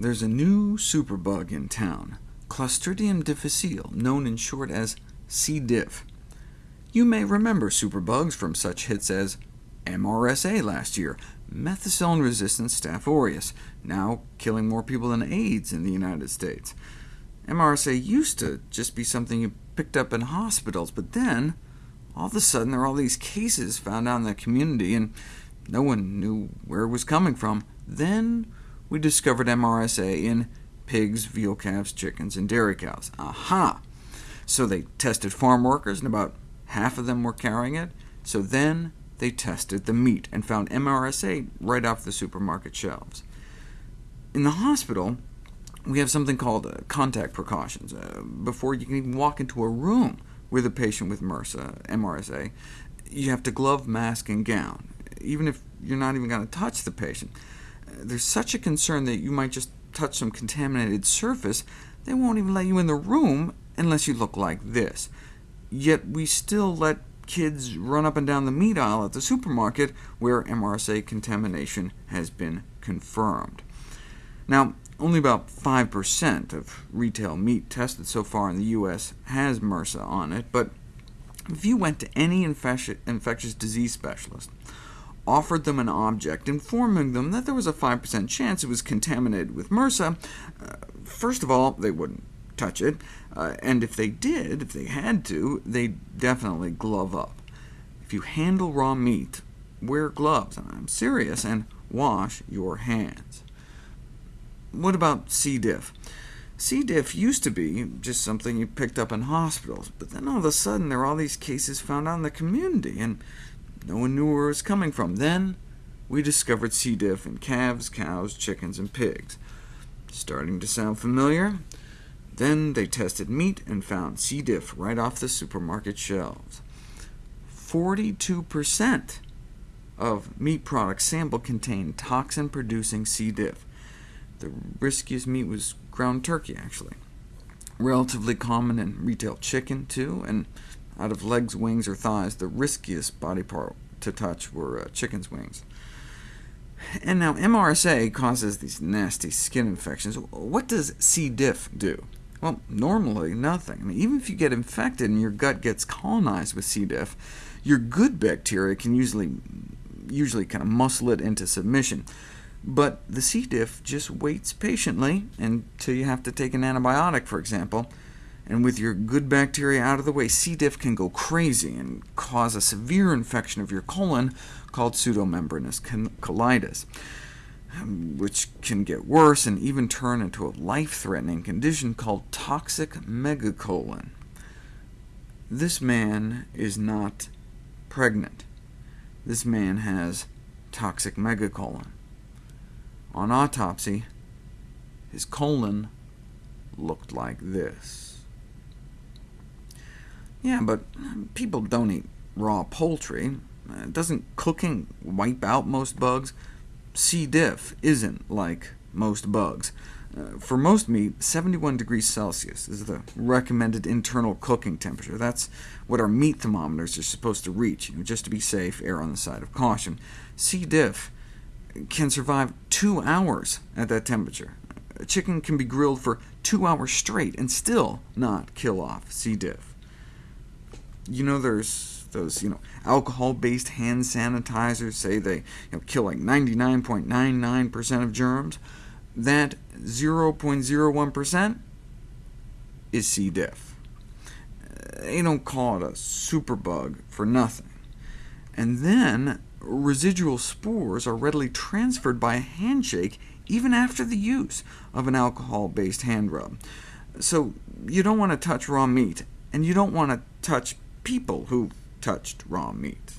There's a new superbug in town, Clostridium difficile, known in short as C. diff. You may remember superbugs from such hits as MRSA last year, methicillin-resistant Staph aureus, now killing more people than AIDS in the United States. MRSA used to just be something you picked up in hospitals, but then, all of a sudden, there are all these cases found out in the community, and no one knew where it was coming from. Then we discovered MRSA in pigs, veal calves, chickens, and dairy cows. Aha! So they tested farm workers, and about half of them were carrying it. So then they tested the meat, and found MRSA right off the supermarket shelves. In the hospital, we have something called uh, contact precautions. Uh, before you can even walk into a room with a patient with MRSA, MRSA, you have to glove, mask, and gown, even if you're not even going to touch the patient. There's such a concern that you might just touch some contaminated surface, they won't even let you in the room unless you look like this. Yet we still let kids run up and down the meat aisle at the supermarket where MRSA contamination has been confirmed. Now, only about 5% of retail meat tested so far in the U.S. has MRSA on it, but if you went to any infectious disease specialist, offered them an object, informing them that there was a 5% chance it was contaminated with MRSA, uh, first of all, they wouldn't touch it, uh, and if they did, if they had to, they'd definitely glove up. If you handle raw meat, wear gloves, and I'm serious, and wash your hands. What about C. diff? C. diff used to be just something you picked up in hospitals, but then all of a sudden there are all these cases found out in the community, and no one knew where it was coming from. Then we discovered C. diff in calves, cows, chickens, and pigs. Starting to sound familiar? Then they tested meat and found C. diff right off the supermarket shelves. 42% of meat products sampled contained toxin-producing C. diff. The riskiest meat was ground turkey, actually. Relatively common in retail chicken, too, and out of legs, wings, or thighs, the riskiest body part to touch were uh, chicken's wings. And now MRSA causes these nasty skin infections. What does C. diff do? Well, normally nothing. I mean, even if you get infected and your gut gets colonized with C. diff, your good bacteria can usually, usually kind of muscle it into submission. But the C. diff just waits patiently until you have to take an antibiotic, for example, and with your good bacteria out of the way, C. diff can go crazy and cause a severe infection of your colon called pseudomembranous colitis, um, which can get worse and even turn into a life-threatening condition called toxic megacolon. This man is not pregnant. This man has toxic megacolon. On autopsy, his colon looked like this. Yeah, but people don't eat raw poultry. Uh, doesn't cooking wipe out most bugs? C. diff isn't like most bugs. Uh, for most meat, 71 degrees Celsius is the recommended internal cooking temperature. That's what our meat thermometers are supposed to reach. You know, just to be safe, err on the side of caution. C. diff can survive two hours at that temperature. A chicken can be grilled for two hours straight and still not kill off C. diff you know there's those you know alcohol-based hand sanitizers say they you know, kill like 99.99% of germs. That 0.01% is C. diff. Uh, they don't call it a superbug for nothing. And then residual spores are readily transferred by a handshake even after the use of an alcohol-based hand rub. So you don't want to touch raw meat, and you don't want to touch people who touched raw meat.